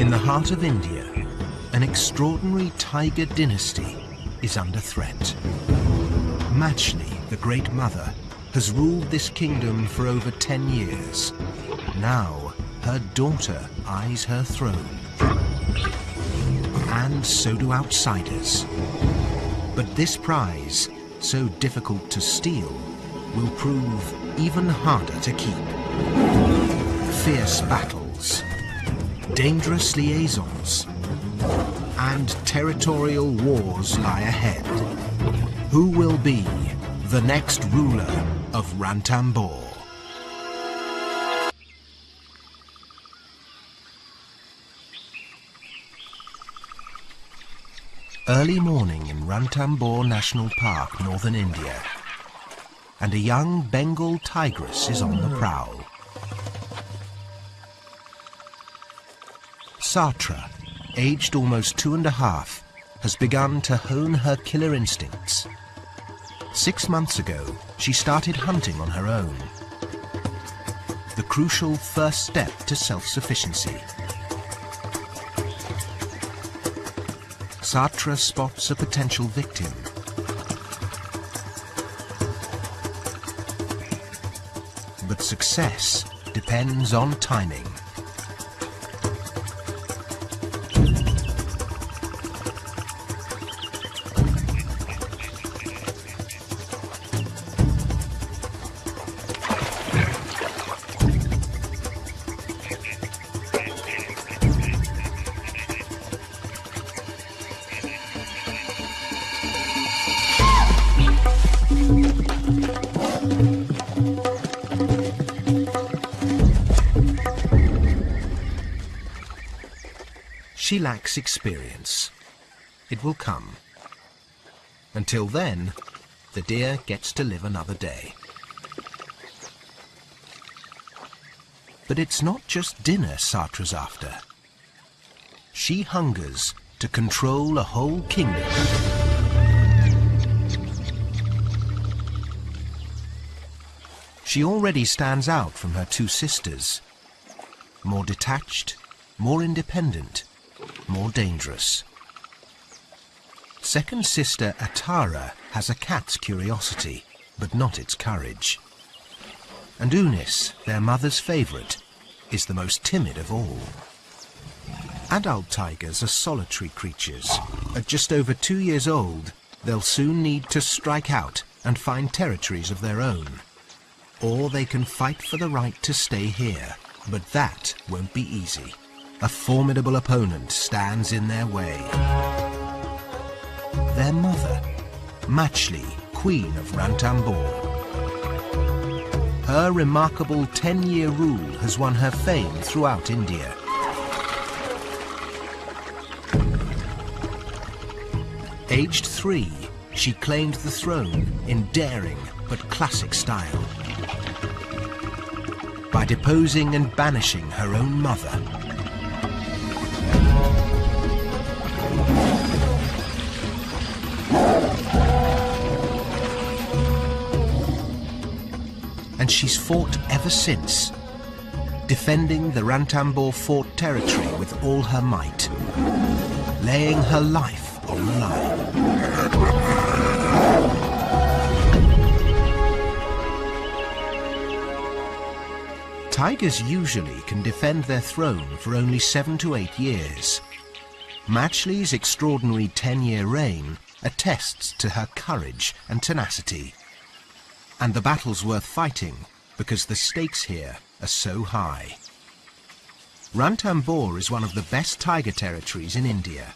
In the heart of India, an extraordinary tiger dynasty is under threat. Machli, the Great Mother, has ruled this kingdom for over 10 years. Now, her daughter eyes her throne. And so do outsiders. But this prize, so difficult to steal, will prove even harder to keep. Fierce battles, dangerous liaisons, and territorial wars lie ahead. Who will be the next ruler of Ranthambore? Early morning in Ranthambore National Park, northern India, and a young Bengal tigress is on the prowl. Satra, aged almost two and a half, has begun to hone her killer instincts. Six months ago, she started hunting on her own. The crucial first step to self-sufficiency. Satra spots a potential victim. But success depends on timing. Experience. It will come. Until then, the deer gets to live another day. But it's not just dinner Satra's after. She hungers to control a whole kingdom. She already stands out from her two sisters. More detached, more independent, more dangerous. Second sister Atara has a cat's curiosity, but not its courage. And Unis, their mother's favourite, is the most timid of all. Adult tigers are solitary creatures. At just over two years old, they'll soon need to strike out and find territories of their own. Or they can fight for the right to stay here, but that won't be easy. A formidable opponent stands in their way. Their mother, Machli, Queen of Ranthambore. Her remarkable 10-year rule has won her fame throughout India. Aged three, she claimed the throne in daring but classic style. By deposing and banishing her own mother, she's fought ever since, defending the Ranthambore fort territory with all her might, laying her life on the line. Tigers usually can defend their throne for only seven to eight years. Machli's extraordinary 10-year reign attests to her courage and tenacity. And the battle's worth fighting because the stakes here are so high. Ranthambore is one of the best tiger territories in India.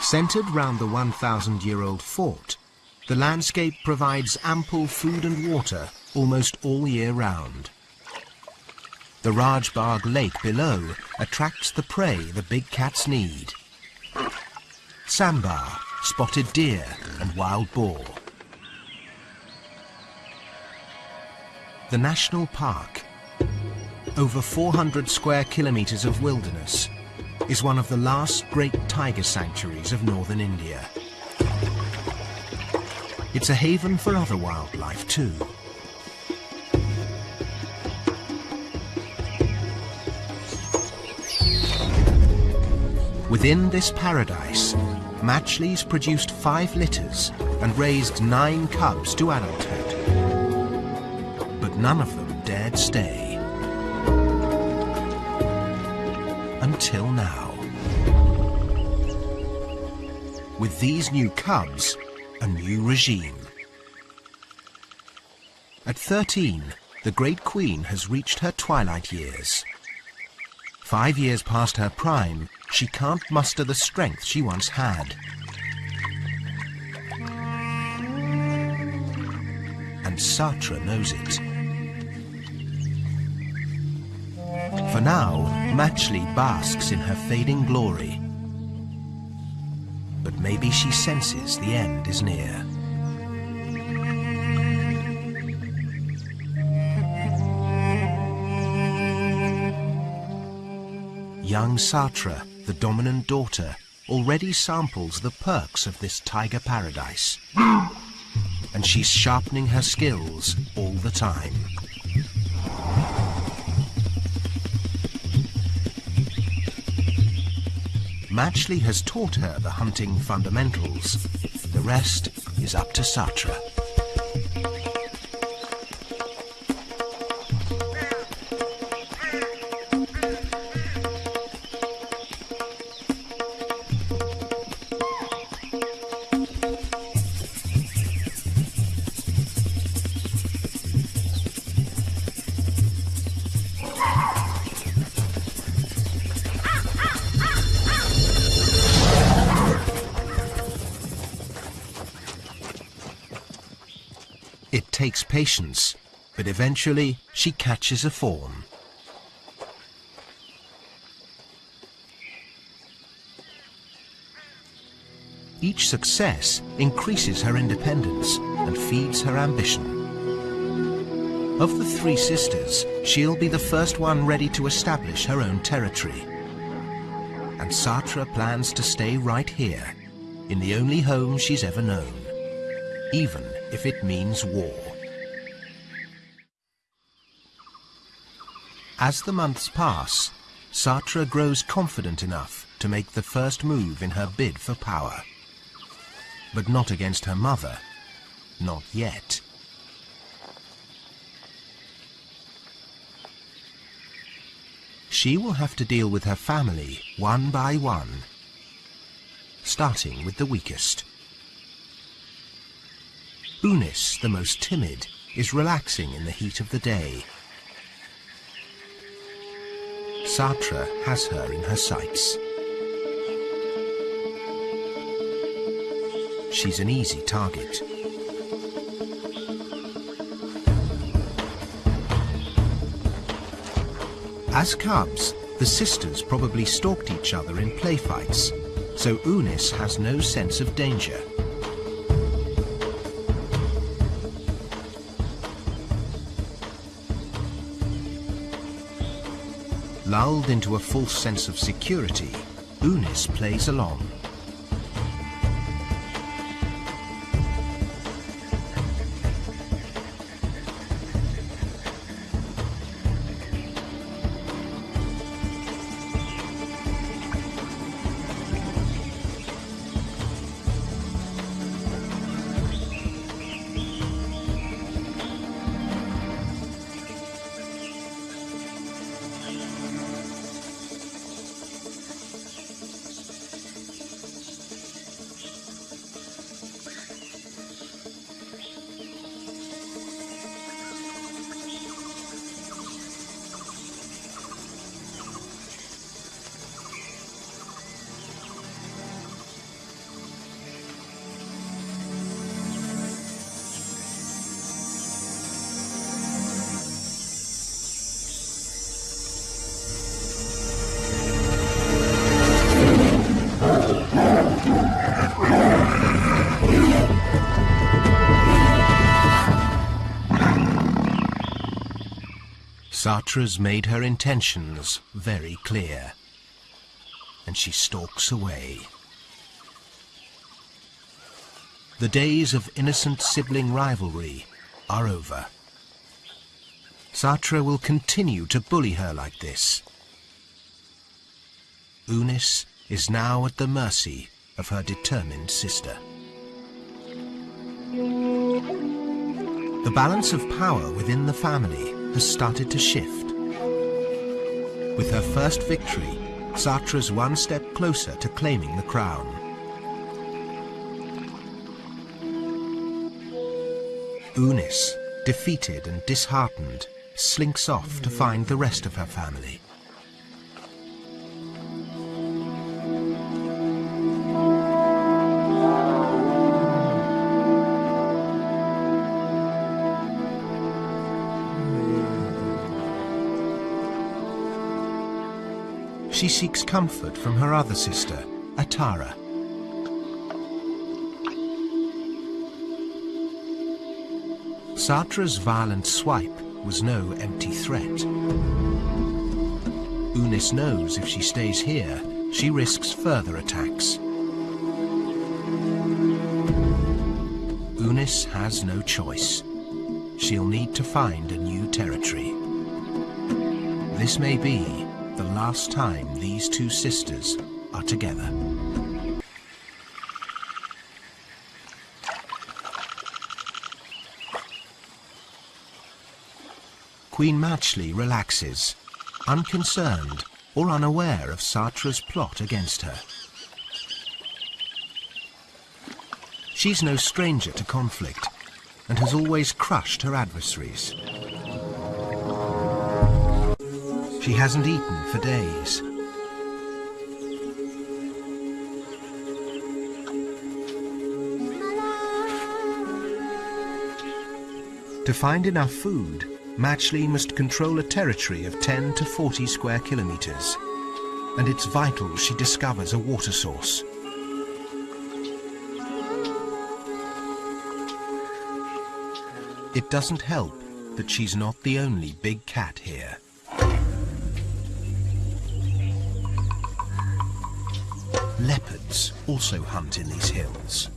Centred round the 1,000-year-old fort, the landscape provides ample food and water almost all year round. The Rajbagh lake below attracts the prey the big cats need. Sambar, spotted deer and wild boar. The national park, over 400 square kilometres of wilderness, is one of the last great tiger sanctuaries of northern India. It's a haven for other wildlife too. Within this paradise, Machli's produced five litters and raised nine cubs to adulthood. None of them dared stay. Until now. With these new cubs, a new regime. At 13, the Great Queen has reached her twilight years. Five years past her prime, she can't muster the strength she once had. And Satra knows it. For now, Machli basks in her fading glory. But maybe she senses the end is near. Young Satra, the dominant daughter, already samples the perks of this tiger paradise. And she's sharpening her skills all the time. Machli has taught her the hunting fundamentals. The rest is up to Satra. Patience, but eventually she catches a fawn. Each success increases her independence and feeds her ambition. Of the three sisters, she'll be the first one ready to establish her own territory. And Satra plans to stay right here, in the only home she's ever known, even if it means war. As the months pass, Satra grows confident enough to make the first move in her bid for power. But not against her mother. Not yet. She will have to deal with her family one by one, starting with the weakest. Unis, the most timid, is relaxing in the heat of the day. Satra has her in her sights. She's an easy target. As cubs, the sisters probably stalked each other in play fights, so Unis has no sense of danger. Lulled into a false sense of security, Unis plays along. Satra's made her intentions very clear, and she stalks away. The days of innocent sibling rivalry are over. Satra will continue to bully her like this. Unis is now at the mercy of her determined sister. The balance of power within the family has started to shift. With her first victory, Satra's one step closer to claiming the crown. Unis, defeated and disheartened, slinks off to find the rest of her family. She seeks comfort from her other sister, Atara. Satra's violent swipe was no empty threat. Unis knows if she stays here, she risks further attacks. Unis has no choice. She'll need to find a new territory. This may be the last time these two sisters are together. Queen Machli relaxes, unconcerned or unaware of Satra's plot against her. She's no stranger to conflict and has always crushed her adversaries. She hasn't eaten for days. To find enough food, Machli must control a territory of 10 to 40 square kilometers, and it's vital she discovers a water source. It doesn't help that she's not the only big cat here. Leopards also hunt in these hills.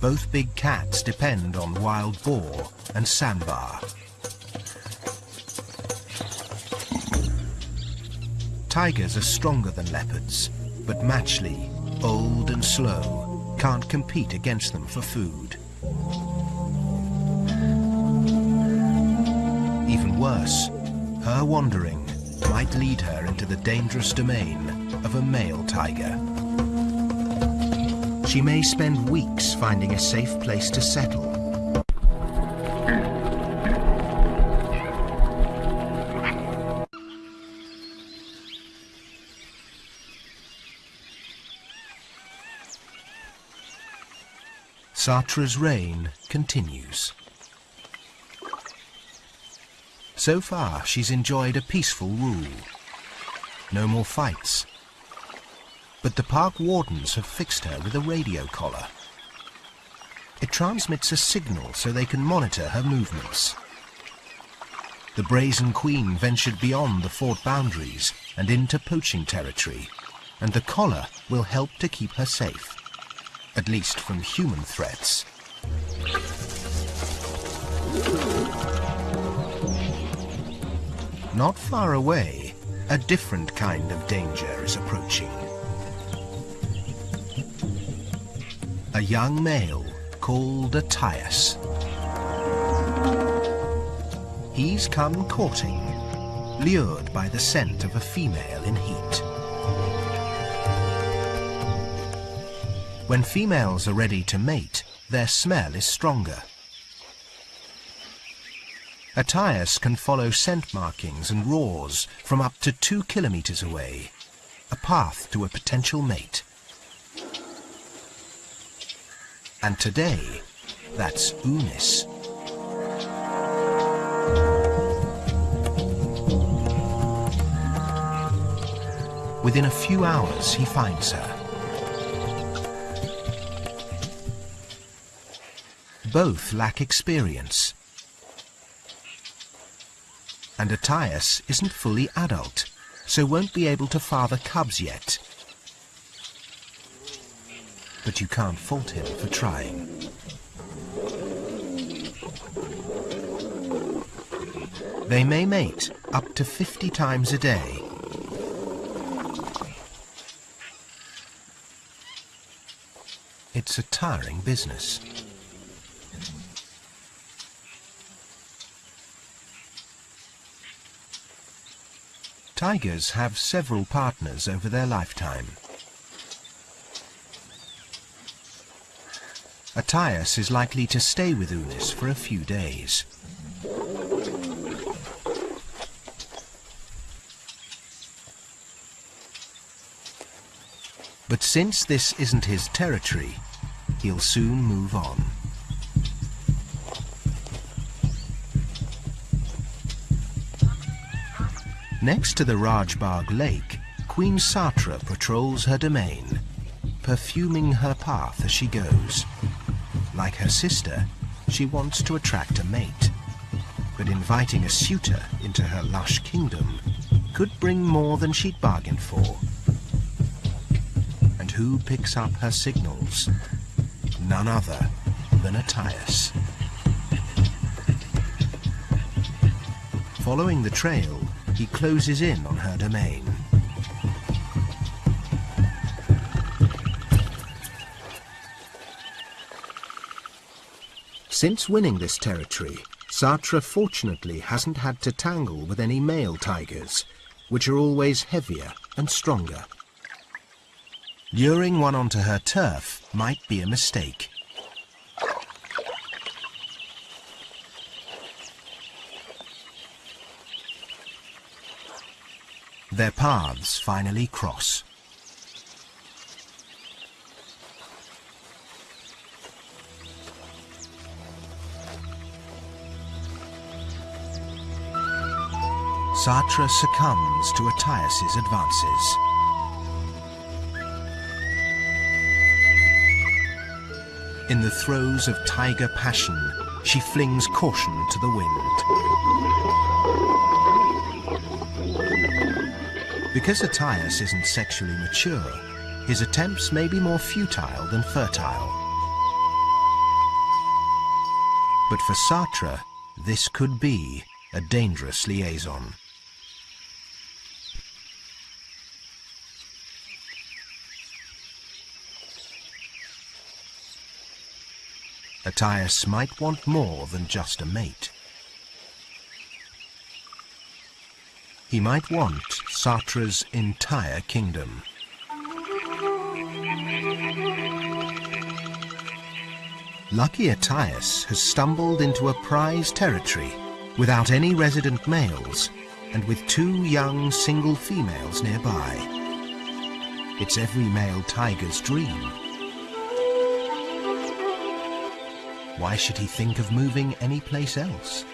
Both big cats depend on wild boar and sambar. Tigers are stronger than leopards, but Machli, old and slow, can't compete against them for food. Even worse, her wandering might lead her into the dangerous domain of a male tiger. She may spend weeks finding a safe place to settle. Satra's reign continues. So far, she's enjoyed a peaceful rule. No more fights, but the park wardens have fixed her with a radio collar. It transmits a signal so they can monitor her movements. The Brazen Queen ventured beyond the fort boundaries and into poaching territory, and the collar will help to keep her safe, at least from human threats. Not far away, a different kind of danger is approaching. a young male called Attias. He's come courting, lured by the scent of a female in heat. When females are ready to mate, their smell is stronger. Attias can follow scent markings and roars from up to two kilometers away, a path to a potential mate. And today, that's Unis. Within a few hours, he finds her. Both lack experience. And Attias isn't fully adult, so won't be able to father cubs yet but you can't fault him for trying. They may mate up to 50 times a day. It's a tiring business. Tigers have several partners over their lifetime. Attias is likely to stay with Unis for a few days. But since this isn't his territory, he'll soon move on. Next to the Rajbagh Lake, Queen Satra patrols her domain, perfuming her path as she goes. Like her sister, she wants to attract a mate, but inviting a suitor into her lush kingdom could bring more than she'd bargained for. And who picks up her signals? None other than Attias. Following the trail, he closes in on her domain. Since winning this territory, Satra fortunately hasn't had to tangle with any male tigers, which are always heavier and stronger. Luring one onto her turf might be a mistake. Their paths finally cross. Satra succumbs to Attias's advances. In the throes of tiger passion, she flings caution to the wind. Because Attias isn't sexually mature, his attempts may be more futile than fertile. But for Satra, this could be a dangerous liaison. Attias might want more than just a mate. He might want Satra's entire kingdom. Lucky Attias has stumbled into a prize territory without any resident males and with two young single females nearby. It's every male tiger's dream Why should he think of moving anyplace else?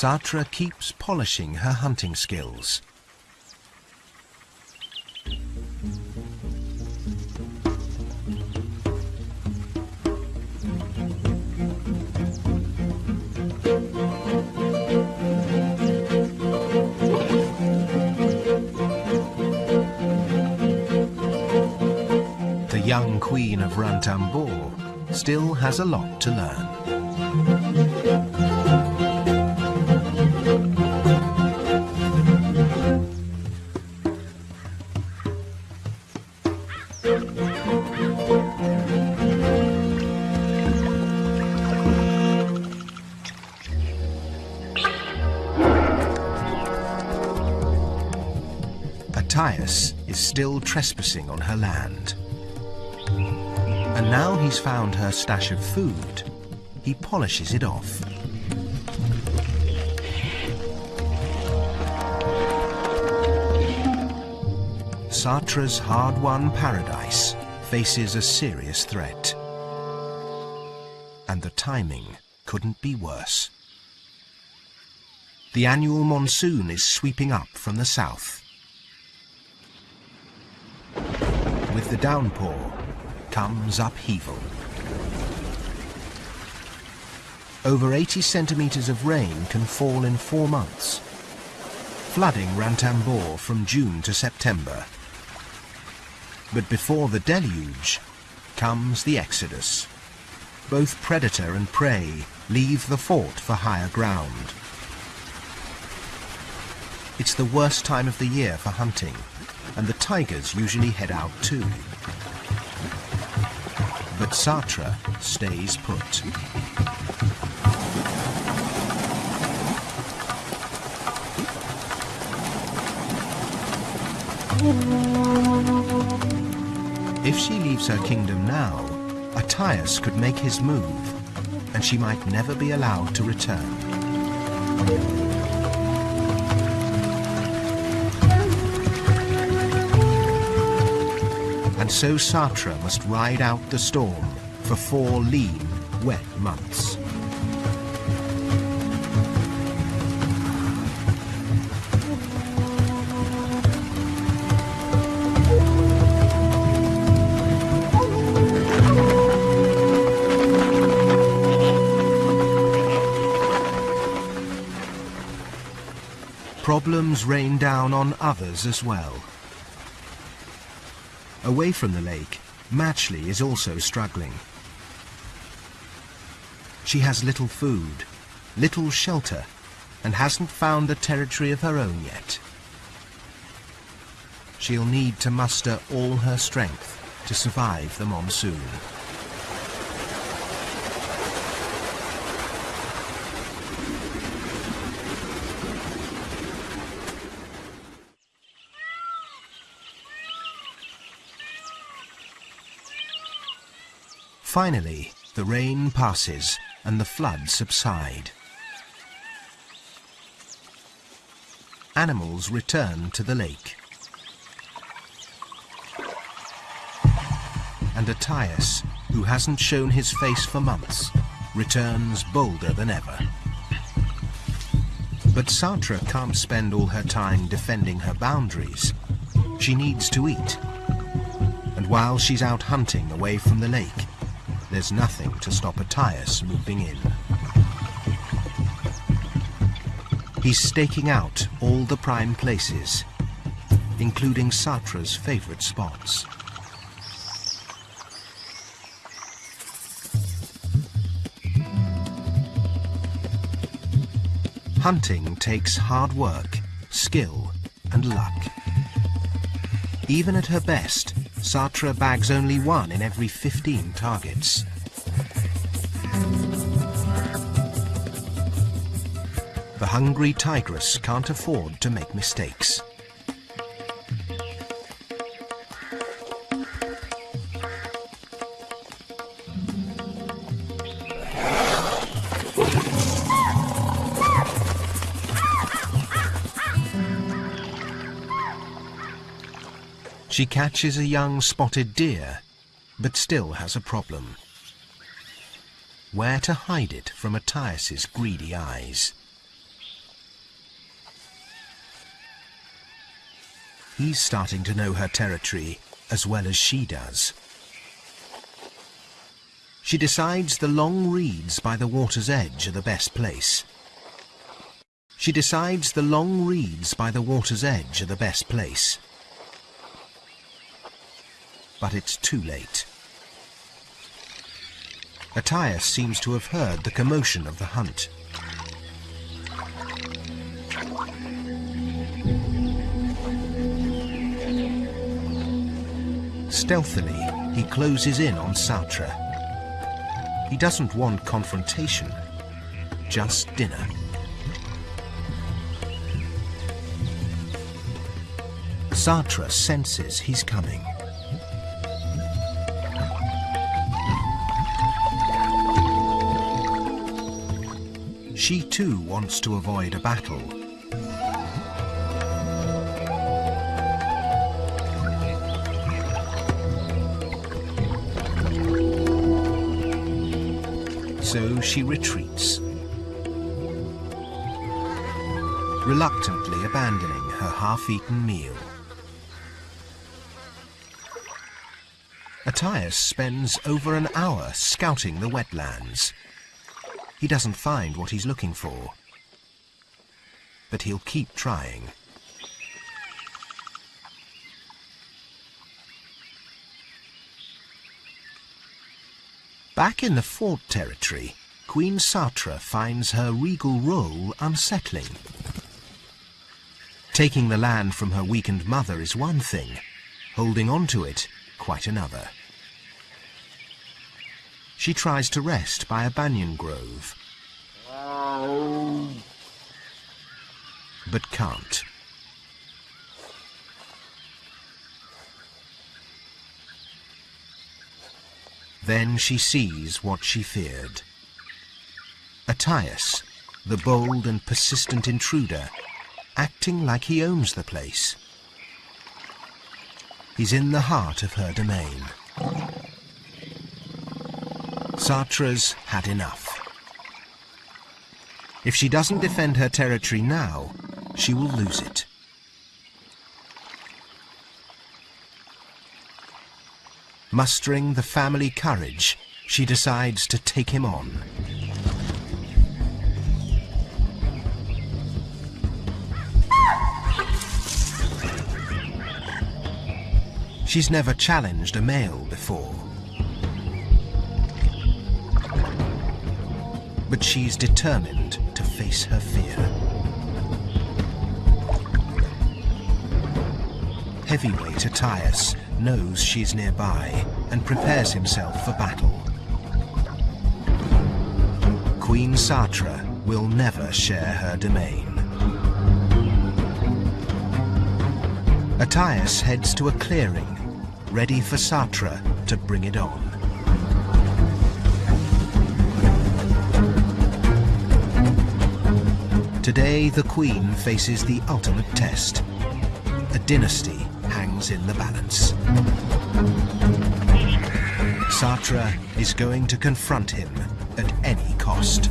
Satra keeps polishing her hunting skills. The young queen of Ranthambore still has a lot to learn. Trespassing on her land. And now he's found her stash of food, he polishes it off. Satra's hard-won paradise faces a serious threat. And the timing couldn't be worse. The annual monsoon is sweeping up from the south. The downpour, comes upheaval. Over 80 centimetres of rain can fall in four months. flooding Ranthambore from June to September. But before the deluge comes the exodus. Both predator and prey leave the fort for higher ground. It's the worst time of the year for hunting, and the tigers usually head out too. But Satra stays put. If she leaves her kingdom now, Attias could make his move, and she might never be allowed to return. And so Satra must ride out the storm for four lean, wet months. Problems rain down on others as well. Away from the lake, Machli is also struggling. She has little food, little shelter, and hasn't found a territory of her own yet. She'll need to muster all her strength to survive the monsoon. Finally, the rain passes and the floods subside. Animals return to the lake. And Attias, who hasn't shown his face for months, returns bolder than ever. But Satra can't spend all her time defending her boundaries. She needs to eat. And while she's out hunting away from the lake, there's nothing to stop Attias moving in. He's staking out all the prime places, including Satra's favourite spots. Hunting takes hard work, skill and luck. Even at her best, Satra bags only one in every 15 targets. The hungry tigress can't afford to make mistakes. She catches a young spotted deer, but still has a problem. Where to hide it from Attias's greedy eyes? He's starting to know her territory as well as she does. She decides the long reeds by the water's edge are the best place. She decides the long reeds by the water's edge are the best place but it's too late. Attias seems to have heard the commotion of the hunt. Stealthily, he closes in on Satra. He doesn't want confrontation, just dinner. Satra senses he's coming. She too wants to avoid a battle. So she retreats, reluctantly abandoning her half-eaten meal. Attias spends over an hour scouting the wetlands he doesn't find what he's looking for. But he'll keep trying. Back in the Fort territory, Queen Satra finds her regal role unsettling. Taking the land from her weakened mother is one thing, holding on to it quite another. She tries to rest by a banyan grove, but can't. Then she sees what she feared. Attias, the bold and persistent intruder, acting like he owns the place. He's in the heart of her domain. Satra's had enough. If she doesn't defend her territory now, she will lose it. Mustering the family courage, she decides to take him on. She's never challenged a male before. But she's determined to face her fear. Heavyweight Attias knows she's nearby and prepares himself for battle. Queen Satra will never share her domain. Attias heads to a clearing, ready for Satra to bring it on. Today, the Queen faces the ultimate test. A dynasty hangs in the balance. Satra is going to confront him at any cost.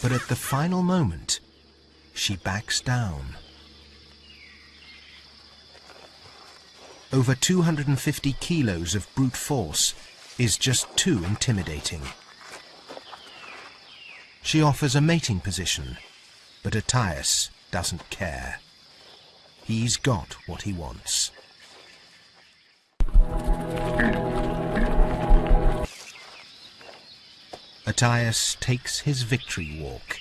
But at the final moment, she backs down. Over 250 kilos of brute force is just too intimidating. She offers a mating position, but Attias doesn't care. He's got what he wants. Attias takes his victory walk.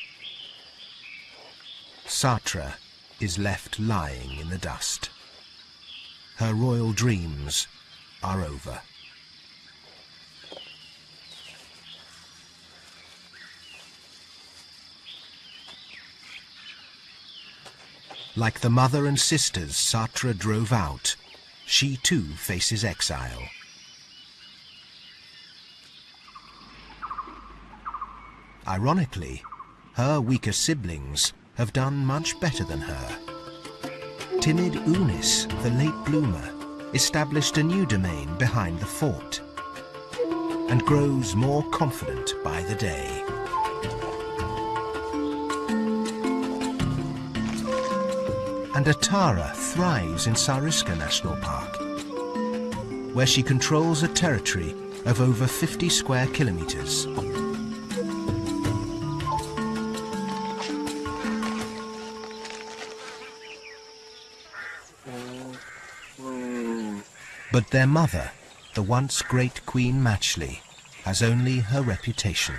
Satra is left lying in the dust. Her royal dreams are over. Like the mother and sisters Satra drove out, she too faces exile. Ironically, her weaker siblings have done much better than her. Timid Unis, the late bloomer, established a new domain behind the fort and grows more confident by the day. and Atara thrives in Sariska National Park, where she controls a territory of over 50 square kilometers. But their mother, the once great Queen Machli, has only her reputation.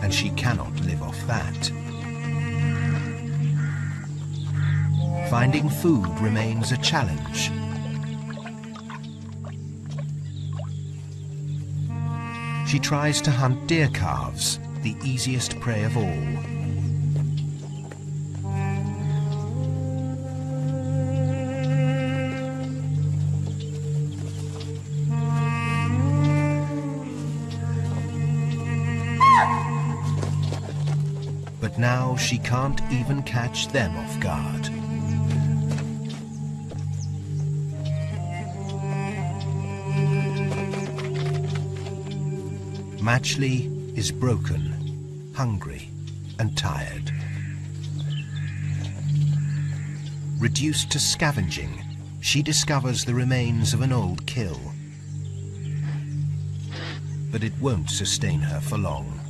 And she cannot live off that. Finding food remains a challenge. She tries to hunt deer calves, the easiest prey of all. Now she can't even catch them off guard. Machli is broken, hungry and tired. Reduced to scavenging, she discovers the remains of an old kill. But it won't sustain her for long.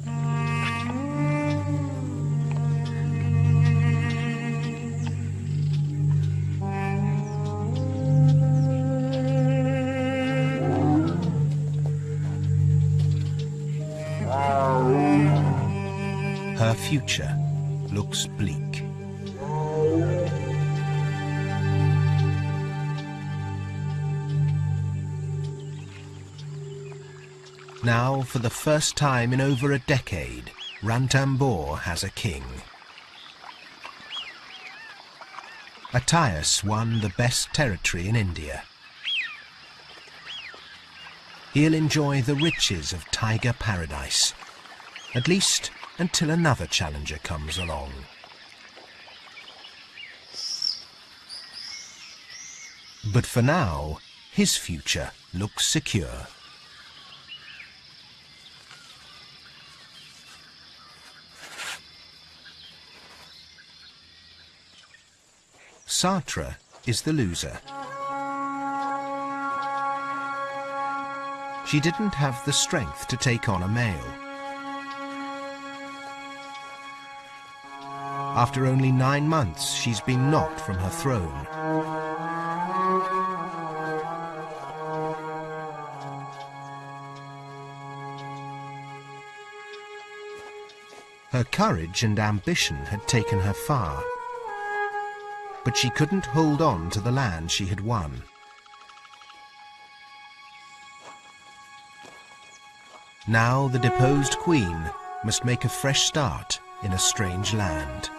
Now, for the first time in over a decade, Ranthambore has a king. Attias won the best territory in India. He'll enjoy the riches of tiger paradise, at least until another challenger comes along. But for now, his future looks secure. Satra is the loser. She didn't have the strength to take on a male. After only nine months, she's been knocked from her throne. Her courage and ambition had taken her far but she couldn't hold on to the land she had won. Now the deposed queen must make a fresh start in a strange land.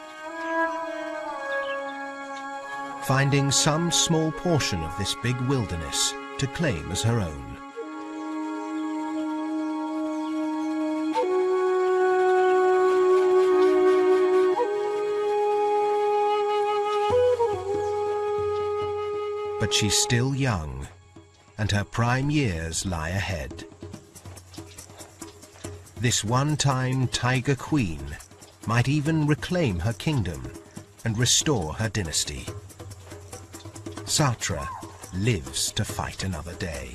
Finding some small portion of this big wilderness to claim as her own. But she's still young, and her prime years lie ahead. This one-time Tiger Queen might even reclaim her kingdom and restore her dynasty. Satra lives to fight another day.